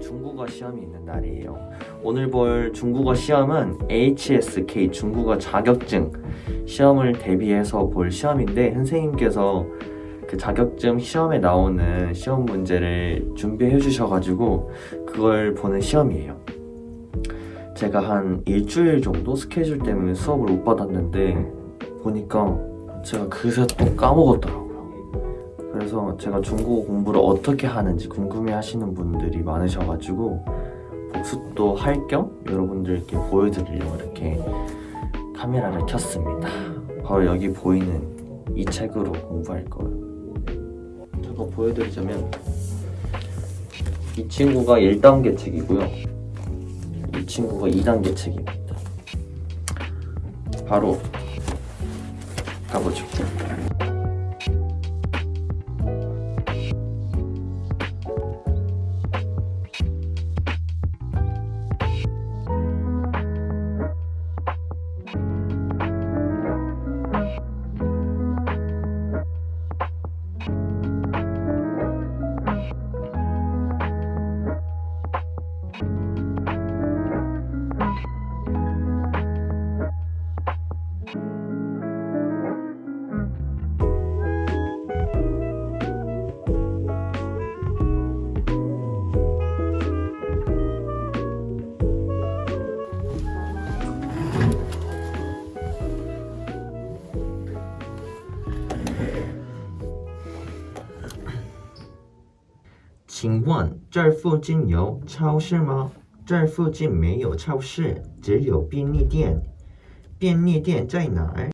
중국어 시험이 있는 날이에요. 오늘 볼 중국어 시험은 HSK 중국어 자격증 시험을 대비해서 볼 시험인데 선생님께서 그 자격증 시험에 나오는 시험 문제를 준비해 주셔가지고 그걸 보는 시험이에요. 제가 한 일주일 정도 스케줄 때문에 수업을 못 받았는데 보니까 제가 그새 또 까먹었더라고요. 그래서 제가 중국어 공부를 어떻게 하는지 궁금해 하시는 분들이 많으셔가지고 복습도 할 겸 여러분들께 보여드리려고 이렇게 카메라를 켰습니다. 바로 여기 보이는 이 책으로 공부할 거예요. 잠깐 보여드리자면 이 친구가 1단계 책이고요. 이 친구가 2단계 책입니다. 바로 가보죠. you 请问这附近有超市吗？这附近没有超市，只有便利店。便利店在哪儿？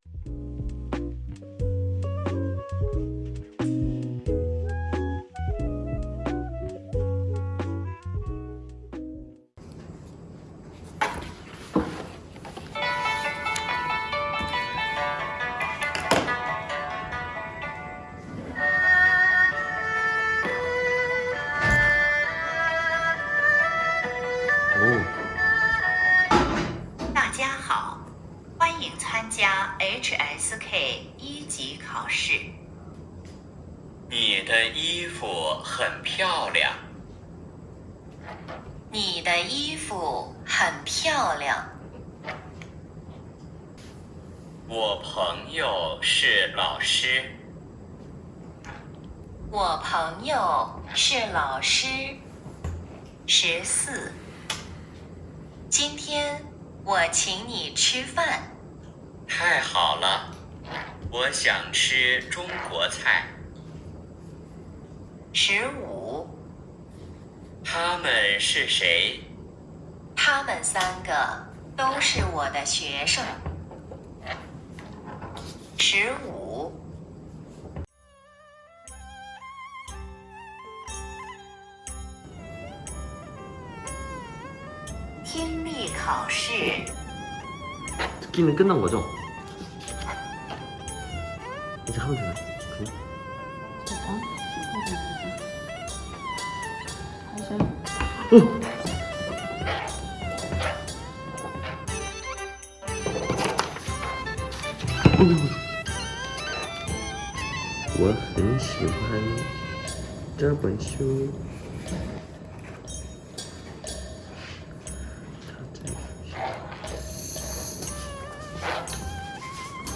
欢迎参加 HSK 一级考试。你的衣服很漂亮，你的衣服很漂亮。我朋友是老师，我朋友是老师。十四，今天我请你吃饭。太好了我想吃中国菜。十五。他们是谁？他们三个都是我的学生。十五。听力考试。你们跟着我走。 하면 되나? 그래? 어. 我很喜欢这本书。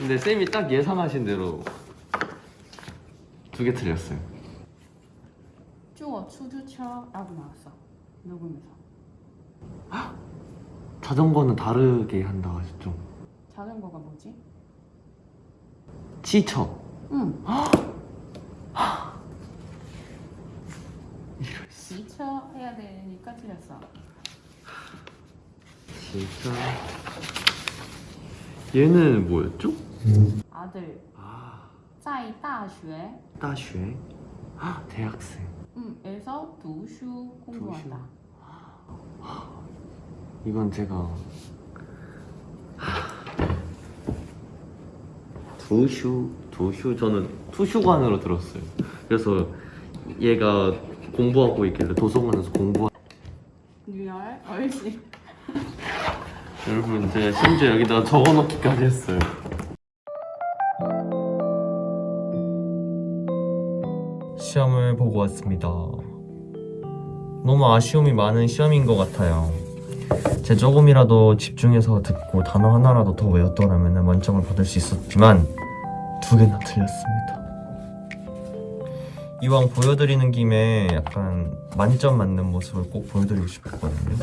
근데 쌤이 딱 예상하신 대로 두 개 틀렸어요. 주차 라고 나왔어. 녹음에서. 자전거는 다르게 한다 하셨죠? 자전거가 뭐지? 치처. 응. 치처 해야 되니까 틀렸어. 치처. 얘는 뭐였죠? 아들 아 在大学 大学 아, 대학생 응, 에서 두슈 공부한다 이건 제가 두슈 두슈 저는 투슈관으로 들었어요. 그래서 얘가 공부하고 있길래 도서관에서 공부. 리얼 얼씨. 여러분 제가 심지어 여기다가 적어놓기까지 했어요. 보고 왔습니다. 너무 아쉬움이 많은 시험인 것 같아요. 제 조금이라도 집중해서 듣고 단어 하나라도 더 외웠더라면 만점을 받을 수 있었지만 두 개나 틀렸습니다. 이왕 보여드리는 김에 약간 만점 맞는 모습을 꼭 보여드리고 싶었거든요.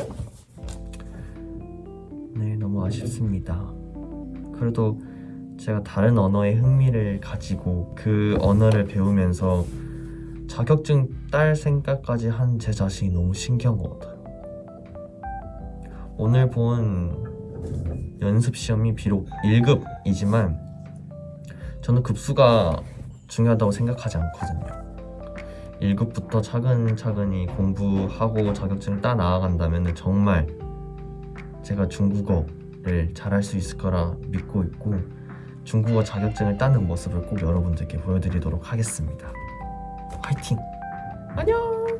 네, 너무 아쉽습니다. 그래도 제가 다른 언어에 흥미를 가지고 그 언어를 배우면서 자격증 딸 생각까지 한 제 자신이 너무 신기한 것 같아요. 오늘 본 연습 시험이 비록 1급이지만 저는 급수가 중요하다고 생각하지 않거든요. 1급부터 차근차근히 공부하고 자격증을 따 나아간다면 정말 제가 중국어를 잘할 수 있을 거라 믿고 있고 중국어 자격증을 따는 모습을 꼭 여러분들께 보여드리도록 하겠습니다. 화이팅! 안녕!